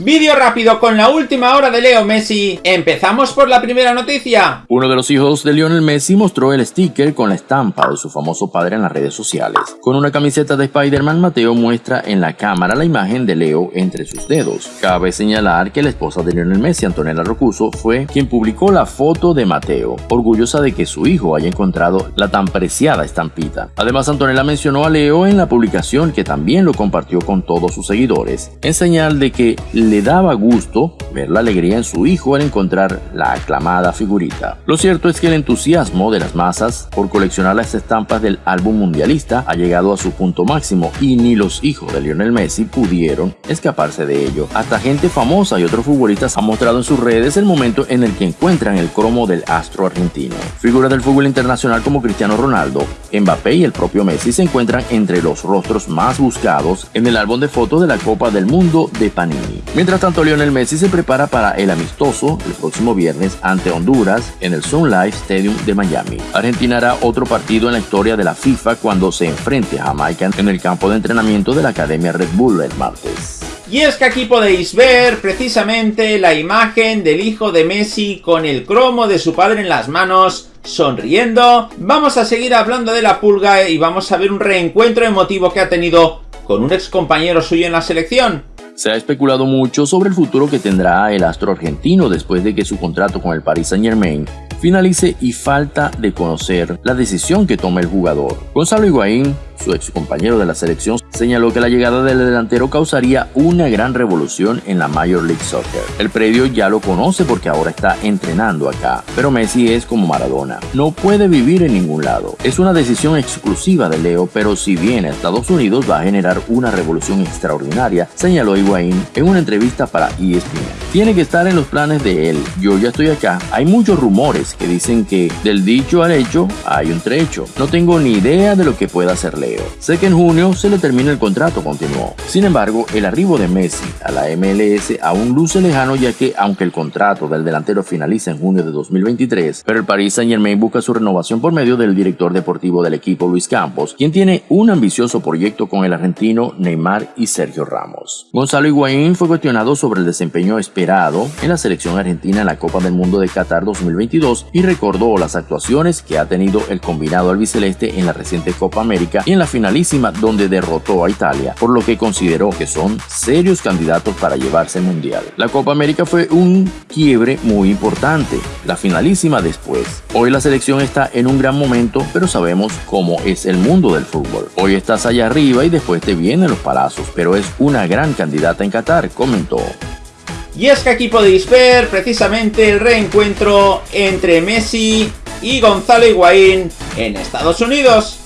Vídeo rápido con la última hora de Leo Messi. Empezamos por la primera noticia. Uno de los hijos de Lionel Messi mostró el sticker con la estampa de su famoso padre en las redes sociales. Con una camiseta de Spider-Man, Mateo muestra en la cámara la imagen de Leo entre sus dedos. Cabe señalar que la esposa de Lionel Messi, Antonella Rocuso, fue quien publicó la foto de Mateo, orgullosa de que su hijo haya encontrado la tan preciada estampita. Además, Antonella mencionó a Leo en la publicación que también lo compartió con todos sus seguidores, en señal de que le daba gusto ver la alegría en su hijo al encontrar la aclamada figurita. Lo cierto es que el entusiasmo de las masas por coleccionar las estampas del álbum mundialista ha llegado a su punto máximo y ni los hijos de Lionel Messi pudieron escaparse de ello. Hasta gente famosa y otros futbolistas han mostrado en sus redes el momento en el que encuentran el cromo del astro argentino. Figuras del fútbol internacional como Cristiano Ronaldo, Mbappé y el propio Messi se encuentran entre los rostros más buscados en el álbum de fotos de la Copa del Mundo de Panini. Mientras tanto, Lionel Messi se prepara para el amistoso el próximo viernes ante Honduras en el Sun Life Stadium de Miami. Argentina hará otro partido en la historia de la FIFA cuando se enfrente a Jamaica en el campo de entrenamiento de la Academia Red Bull el martes. Y es que aquí podéis ver precisamente la imagen del hijo de Messi con el cromo de su padre en las manos sonriendo. Vamos a seguir hablando de la pulga y vamos a ver un reencuentro emotivo que ha tenido con un ex compañero suyo en la selección. Se ha especulado mucho sobre el futuro que tendrá el astro argentino después de que su contrato con el Paris Saint Germain finalice y falta de conocer la decisión que tome el jugador. Gonzalo Higuaín su ex compañero de la selección señaló que la llegada del delantero causaría una gran revolución en la Major League Soccer. El predio ya lo conoce porque ahora está entrenando acá, pero Messi es como Maradona, no puede vivir en ningún lado. Es una decisión exclusiva de Leo, pero si viene a Estados Unidos va a generar una revolución extraordinaria, señaló Higuaín en una entrevista para ESPN. Tiene que estar en los planes de él. Yo ya estoy acá. Hay muchos rumores que dicen que del dicho al hecho hay un trecho. No tengo ni idea de lo que pueda hacer Leo. Sé que en junio se le termina el contrato, continuó. Sin embargo, el arribo de Messi a la MLS aún luce lejano ya que aunque el contrato del delantero finaliza en junio de 2023, pero el Paris Saint Germain busca su renovación por medio del director deportivo del equipo Luis Campos, quien tiene un ambicioso proyecto con el argentino Neymar y Sergio Ramos. Gonzalo Higuaín fue cuestionado sobre el desempeño esperado en la selección argentina en la Copa del Mundo de Qatar 2022 y recordó las actuaciones que ha tenido el combinado albiceleste en la reciente Copa América y la finalísima donde derrotó a Italia, por lo que consideró que son serios candidatos para llevarse el Mundial. La Copa América fue un quiebre muy importante, la finalísima después. Hoy la selección está en un gran momento, pero sabemos cómo es el mundo del fútbol. Hoy estás allá arriba y después te vienen los palazos, pero es una gran candidata en Qatar, comentó. Y es que aquí podéis ver precisamente el reencuentro entre Messi y Gonzalo Higuaín en Estados Unidos.